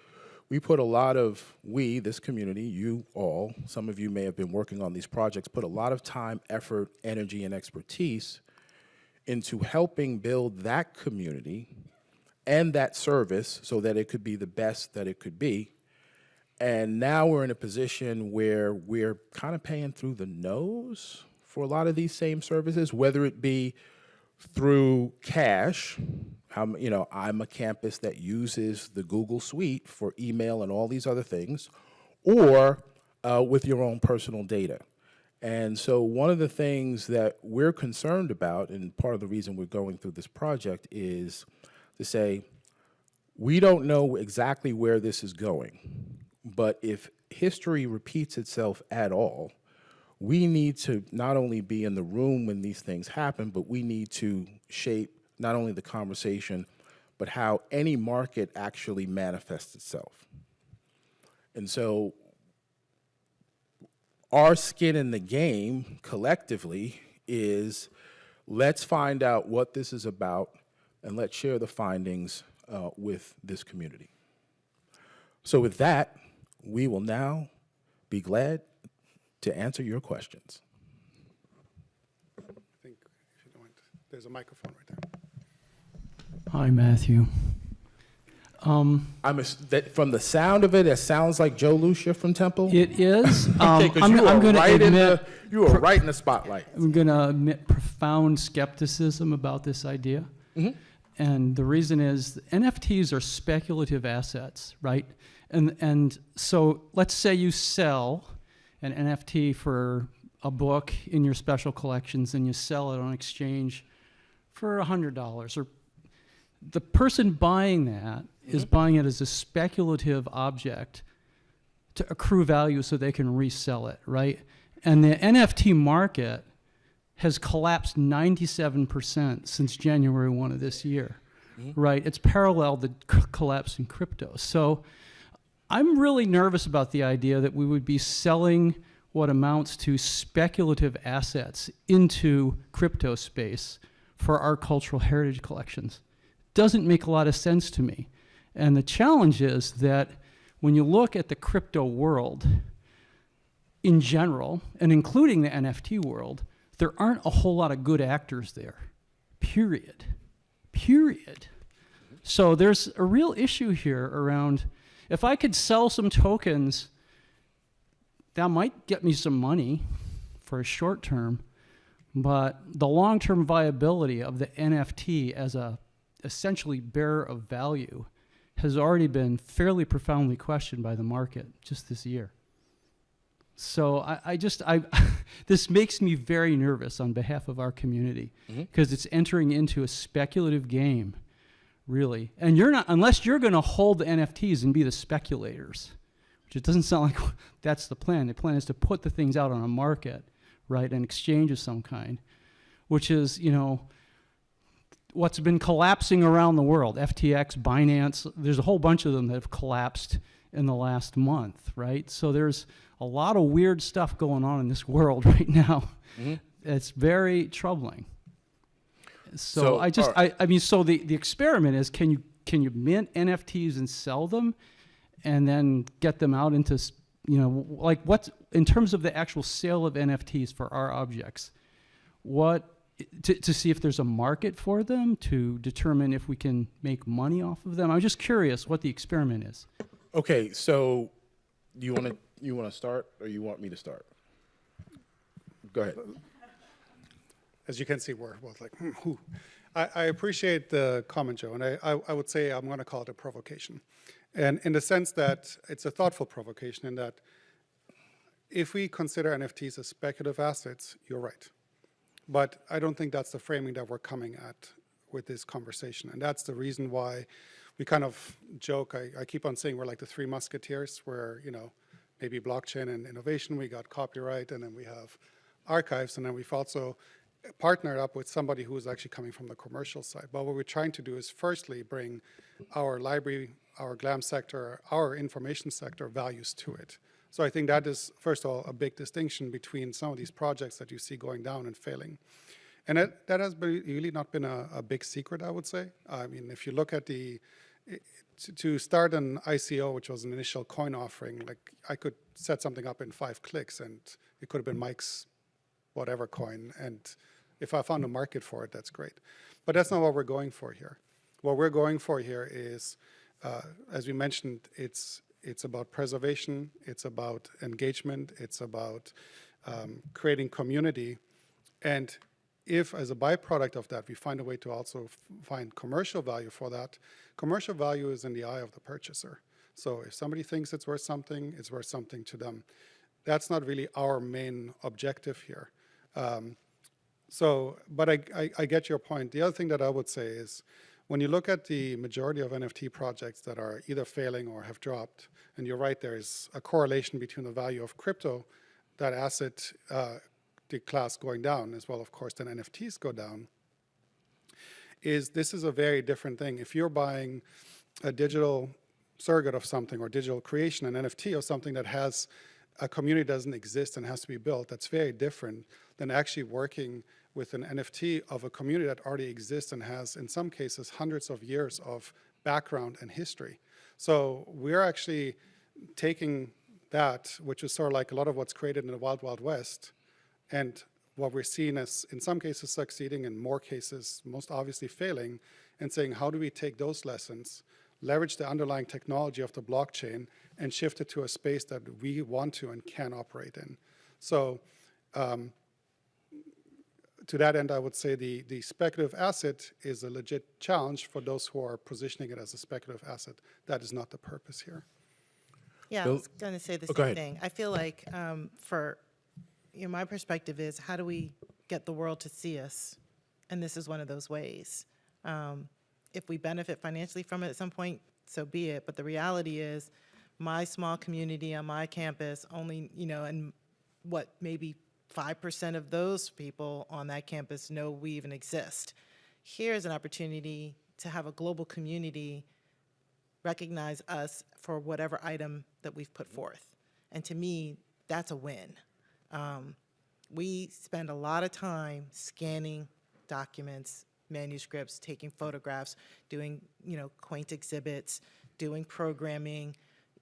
we put a lot of, we, this community, you all, some of you may have been working on these projects, put a lot of time, effort, energy, and expertise into helping build that community and that service so that it could be the best that it could be. And now we're in a position where we're kind of paying through the nose for a lot of these same services, whether it be through cash. How, you know, I'm a campus that uses the Google Suite for email and all these other things, or uh, with your own personal data. And so one of the things that we're concerned about, and part of the reason we're going through this project is to say, we don't know exactly where this is going, but if history repeats itself at all, we need to not only be in the room when these things happen, but we need to shape not only the conversation, but how any market actually manifests itself. And so our skin in the game collectively is let's find out what this is about and let's share the findings uh, with this community. So, with that, we will now be glad to answer your questions. I think if you don't mind, there's a microphone right there. Hi, Matthew. Um, I'm ass- that from the sound of it, it sounds like Joe Lucia from Temple. It is. Um, Okay, 'cause I'm, you I'm are going right to in admit, the you are right in the spotlight. I'm going to admit profound skepticism about this idea. And the reason is NFTs are speculative assets, right? And, and so let's say you sell an NFT for a book in your special collections and you sell it on exchange for $100 or the person buying that is buying it as a speculative object to accrue value so they can resell it, right? And the NFT market has collapsed 97% since January 1 of this year, mm-hmm. right? It's paralleled the c- collapse in crypto. So I'm really nervous about the idea that we would be selling what amounts to speculative assets into crypto space for our cultural heritage collections. Doesn't make a lot of sense to me. And the challenge is that when you look at the crypto world in general, and including the NFT world, there aren't a whole lot of good actors there. Period. Period. So there's a real issue here around if I could sell some tokens, that might get me some money for a short term, but the long term viability of the NFT as a essentially bearer of value has already been fairly profoundly questioned by the market just this year. So I, I just I this makes me very nervous on behalf of our community mm-hmm. because it's entering into a speculative game, really. And you're not unless you're going to hold the NFTs and be the speculators, which it doesn't sound like that's the plan. The plan is to put the things out on a market, right, an exchange of some kind, which is you know what's been collapsing around the world FTX, Binance, there's a whole bunch of them that have collapsed in the last month, right? So there's a lot of weird stuff going on in this world right now. Mm-hmm. It's very troubling. So, So, I just, right. I, I mean, so the, the experiment is can you can you mint NFTs and sell them, and then get them out into you know like what in terms of the actual sale of NFTs for our objects, what to, to see if there's a market for them to determine if we can make money off of them. I'm just curious what the experiment is. Okay, so you want to you want to start or you want me to start? Go ahead. As you can see, we're both like, hmm, who? I, I appreciate the comment, Joe, and I, I, I would say I'm going to call it a provocation. And in the sense that it's a thoughtful provocation in that if we consider NFTs as speculative assets, you're right. But I don't think that's the framing that we're coming at with this conversation. And that's the reason why we kind of joke, I, I keep on saying we're like the three musketeers, where, you know, maybe blockchain and innovation, we got copyright, and then we have archives, and then we've also partnered up with somebody who is actually coming from the commercial side. But what we're trying to do is firstly bring our library, our GLAM sector, our information sector values to it. So I think that is, first of all, a big distinction between some of these projects that you see going down and failing. And that, that has been, really not been a, a big secret, I would say. I mean, if you look at the, to, to start an ICO, which was an initial coin offering, like I could set something up in five clicks and it could have been Mike's whatever coin. And if I found a market for it, that's great. But that's not what we're going for here. What we're going for here is, uh, as we mentioned, it's it's about preservation, it's about engagement, it's about um, creating community, and if, as a byproduct of that, we find a way to also find commercial value for that, commercial value is in the eye of the purchaser. So if somebody thinks it's worth something, it's worth something to them. That's not really our main objective here. Um, so, but I, I, I get your point. The other thing that I would say is when you look at the majority of NFT projects that are either failing or have dropped, and you're right, there is a correlation between the value of crypto, that asset, uh, the class going down, as well, of course, then NFTs go down. is this is a very different thing. If you're buying a digital surrogate of something or digital creation, an NFT of something that has a community doesn't exist and has to be built, that's very different than actually working with an NFT of a community that already exists and has, in some cases, hundreds of years of background and history. So we're actually taking that, which is sort of like a lot of what's created in the Wild Wild West, and what we're seeing as, in some cases, succeeding, in more cases, most obviously failing, and saying, how do we take those lessons, leverage the underlying technology of the blockchain, and shift it to a space that we want to and can operate in? So um, to that end, I would say the, the speculative asset is a legit challenge for those who are positioning it as a speculative asset. That is not the purpose here. Yeah, I was going to say the Oh, same thing. I feel like um, for, you know, my perspective is how do we get the world to see us? And this is one of those ways. Um, If we benefit financially from it at some point, so be it. But the reality is, my small community on my campus only, you know, and what, maybe 5% of those people on that campus know we even exist. Here's an opportunity to have a global community recognize us for whatever item that we've put forth. And to me, that's a win. Um, we spend a lot of time scanning documents, manuscripts, taking photographs, doing, you know, quaint exhibits, doing programming.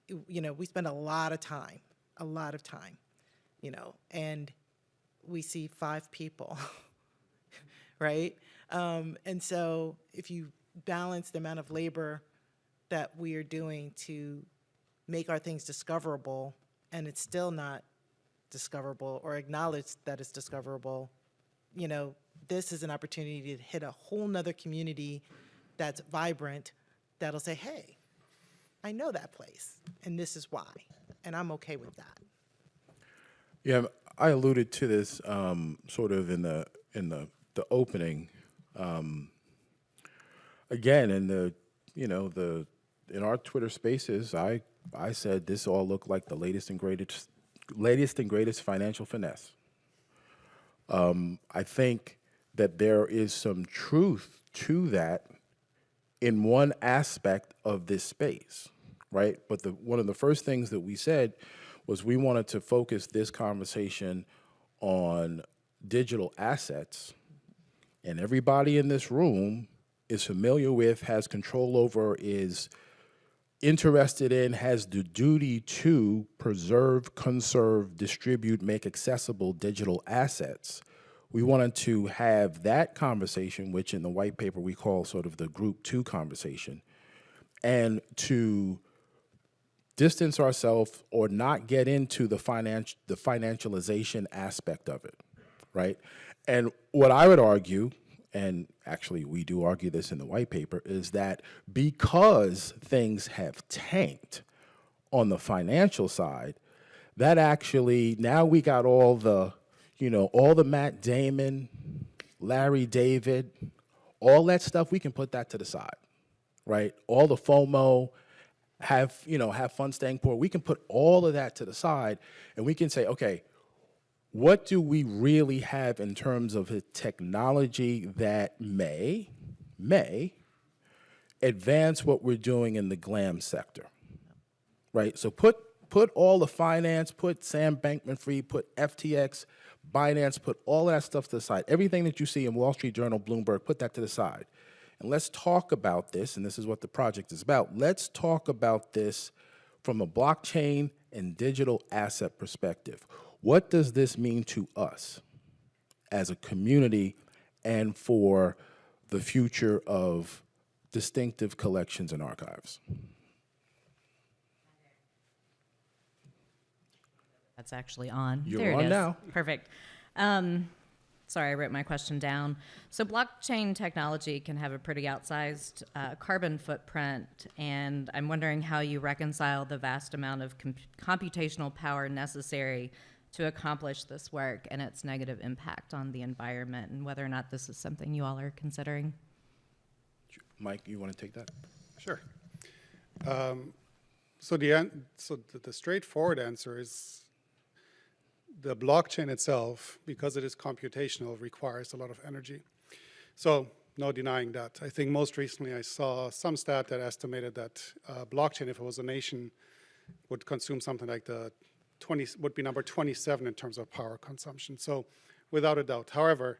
You- know, we spend a lot of time, a lot of time, you know, and we see five people, right? Um, and so if you balance the amount of labor that we are doing to make our things discoverable, and it's still not discoverable or acknowledged that it's discoverable, you know, this is an opportunity to hit a whole nother community that's vibrant, that'll say, hey, I know that place, and this is why, and I'm okay with that. Yeah, I alluded to this um, sort of in the in the the opening. Um, again, in the you know the in our Twitter Spaces, I I said this all looked like the latest and greatest latest and greatest financial finesse. Um, I think that there is some truth to that in one aspect of this space, right? But the one of the first things that we said was we wanted to focus this conversation on digital assets, and everybody in this room is familiar with, has control over, is interested in, has the duty to preserve, conserve, distribute, make accessible digital assets. We wanted to have that conversation, which in the white paper we call sort of the group two conversation, and to distance ourselves or not get into the financial the financialization aspect of it, right? And what I would argue, and actually we do argue this in the white paper, is that because things have tanked on the financial side, that actually now we got all the, you know, all the Matt Damon, Larry David, all that stuff, we can put that to the side right? All the FOMO, have you know, have fun staying poor. We can put all of that to the side, and we can say, okay, what do we really have in terms of technology that may, may advance what we're doing in the glam sector, right? So put put all the finance, put Sam Bankman-Fried, put FTX, Binance, put all that stuff to the side. Everything that you see in Wall Street Journal, Bloomberg, put that to the side. And let's talk about this, and this is what the project is about. Let's talk about this from a blockchain and digital asset perspective. What does this mean to us as a community and for the future of distinctive collections and archives? That's actually on. You're there it on is. now. Perfect. Um, sorry, I wrote my question down. So, blockchain technology can have a pretty outsized uh, carbon footprint, and I'm wondering how you reconcile the vast amount of com- computational power necessary to accomplish this work and its negative impact on the environment, and whether or not this is something you all are considering. Mike, you want to take that? Sure. Um, So the, an- so the- the straightforward answer is the blockchain itself, because it is computational, requires a lot of energy. So no denying that. I think most recently I saw some stat that estimated that uh, blockchain, if it was a nation, would consume something like the 20, would be number 27 in terms of power consumption. So without a doubt. However,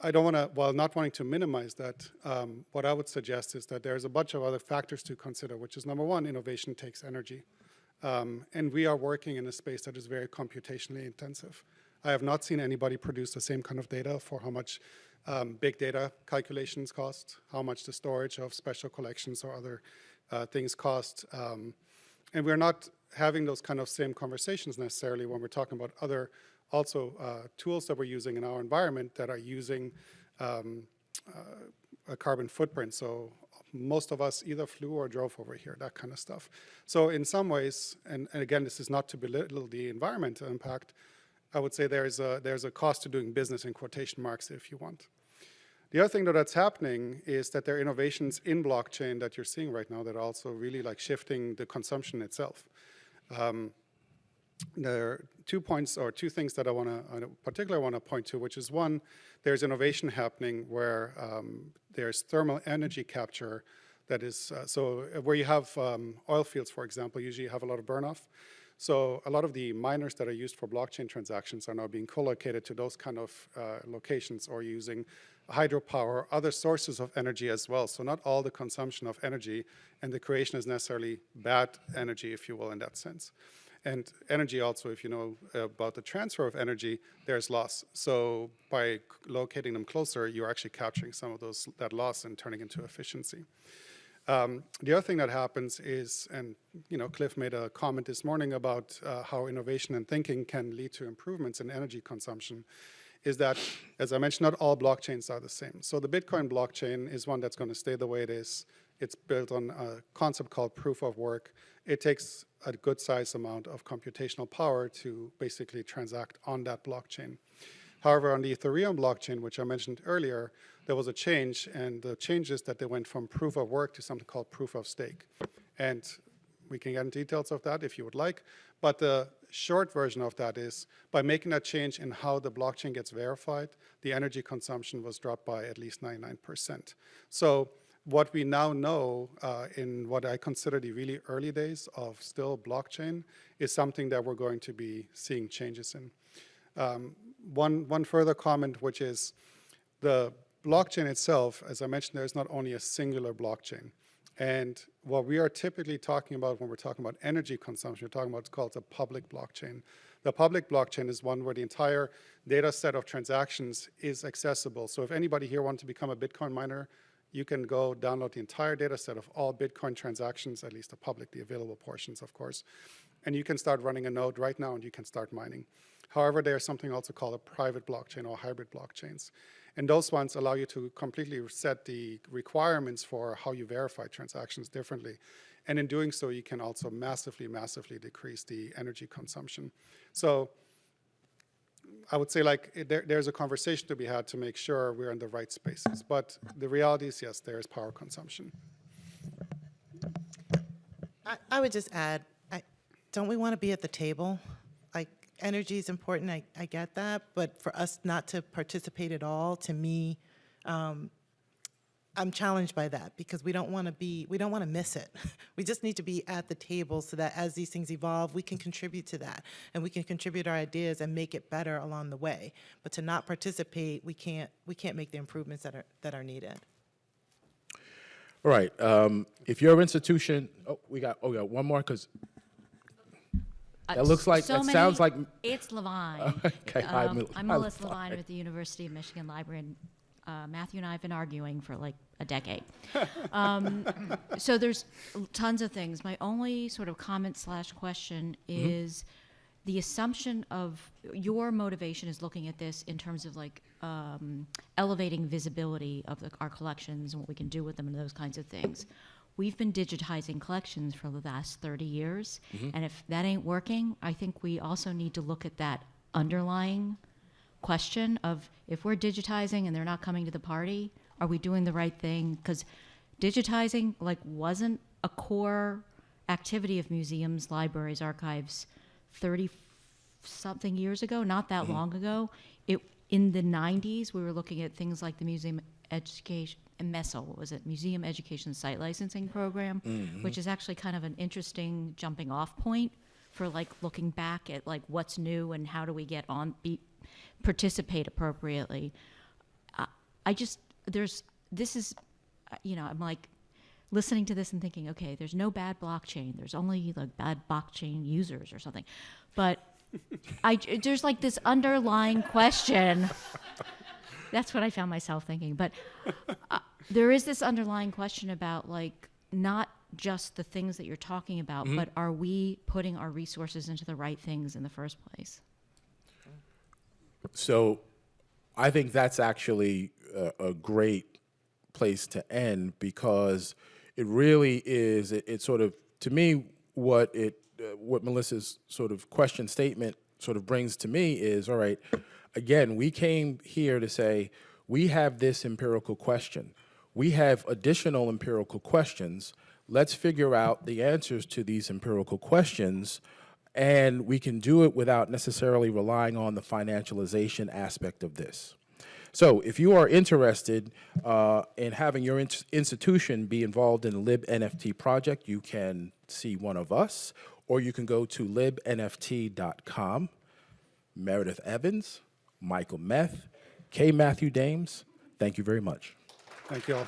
I don't want to, while not wanting to minimize that, um, what I would suggest is that there's a bunch of other factors to consider, which is number one, innovation takes energy. Um, and we are working in a space that is very computationally intensive. I have not seen anybody produce the same kind of data for how much um, big data calculations cost, how much the storage of special collections or other uh, things cost. Um, and we're not having those kind of same conversations necessarily when we're talking about other also uh, tools that we're using in our environment that are using um, uh, a carbon footprint. So most of us either flew or drove over here, that kind of stuff. So in some ways, and, and again, this is not to belittle the environmental impact, I would say there's a, there's a cost to doing business in quotation marks if you want. The other thing that that's happening is that there are innovations in blockchain that you're seeing right now that are also really like shifting the consumption itself. Um, there are two points or two things that I want to, particularly want to point to, which is one, there's innovation happening where um, there's thermal energy capture that is, uh, so where you have um, oil fields, for example, usually you have a lot of burn-off. So a lot of the miners that are used for blockchain transactions are now being co-located to those kind of uh, locations or using hydropower, other sources of energy as well. So not all the consumption of energy and the creation is necessarily bad energy, if you will, in that sense. And energy also, if you know about the transfer of energy, there's loss. So by locating them closer, you're actually capturing some of those that loss and turning into efficiency. Um, the other thing that happens is, and you know, Cliff made a comment this morning about uh, how innovation and thinking can lead to improvements in energy consumption, is that, as I mentioned, not all blockchains are the same. So the Bitcoin blockchain is one that's going to stay the way it is. It's built on a concept called proof of work. It takes a good size amount of computational power to basically transact on that blockchain. However, on the Ethereum blockchain, which I mentioned earlier, there was a change, and the change is that they went from proof of work to something called proof of stake. And we can get into details of that if you would like, but the short version of that is by making that change in how the blockchain gets verified, the energy consumption was dropped by at least 99%. So what we now know uh, in what I consider the really early days of still blockchain is something that we're going to be seeing changes in. Um, one, one further comment, which is the blockchain itself, as I mentioned, there's not only a singular blockchain. And what we are typically talking about when we're talking about energy consumption, we're talking about what's called a public blockchain. The public blockchain is one where the entire data set of transactions is accessible. So if anybody here wants to become a Bitcoin miner, you can go download the entire data set of all Bitcoin transactions, at least the publicly available portions, of course. And you can start running a node right now and you can start mining. However, there's something also called a private blockchain or hybrid blockchains. And those ones allow you to completely set the requirements for how you verify transactions differently. And in doing so, you can also massively, massively decrease the energy consumption. So I would say like there, there's a conversation to be had to make sure we're in the right spaces. But the reality is, yes, there is power consumption. I, I would just add, I, don't we want to be at the table? Like, energy is important, I, I get that, but for us not to participate at all, to me, um, I'm challenged by that because we don't want to be, we don't want to miss it. We just need to be at the table so that as these things evolve, we can contribute to that and we can contribute our ideas and make it better along the way. But to not participate, we can't, we can't make the improvements that are, that are needed. All right, um, if your institution, oh, we got, oh, yeah, one more, because, Uh, That looks like- so that many- sounds like- It's Levine. Okay, hi, Um, Mel- I'm Melissa Levine. Levine with the University of Michigan Library, and uh, Matthew and I have been arguing for like a decade. Um, So there's tons of things. My only sort of comment slash question Mm-hmm. is the assumption of, your motivation is looking at this in terms of like um, elevating visibility of the- our collections and what we can do with them and those kinds of things. We've been digitizing collections for the last 30 years, and if that ain't working, I think we also need to look at that underlying question of if we're digitizing and they're not coming to the party, are we doing the right thing? Because digitizing like wasn't a core activity of museums, libraries, archives 30 something years ago, not that mm-hmm. long ago. It in the 90s we were looking at things like the Museum education, MESO, what was it, Museum Education Site Licensing Program, mm-hmm. which is actually kind of an interesting jumping off point for like looking back at like what's new and how do we get on, be, participate appropriately. I- I just, there's, this is, uh, you know, I'm like listening to this and thinking, okay, there's no bad blockchain. There's only like bad blockchain users or something. But I, there's like this underlying question. That's what I found myself thinking. But uh, there is this underlying question about like not just the things that you're talking about, but are we putting our resources into the right things in the first place? So I think that's actually a, a great place to end because it really is, it, it sort of, to me, what it, uh, what Melissa's sort of question statement sort of brings to me is, all right, again, we came here to say, we have this empirical question. We have additional empirical questions. Let's figure out the answers to these empirical questions and we can do it without necessarily relying on the financialization aspect of this. So if you are interested uh, in having your ins- institution be involved in the LibNFT project, you can see one of us, or you can go to libnft.com. Meredith Evans, Michael Meth, K. Matthew Dames, thank you very much. Thank you all.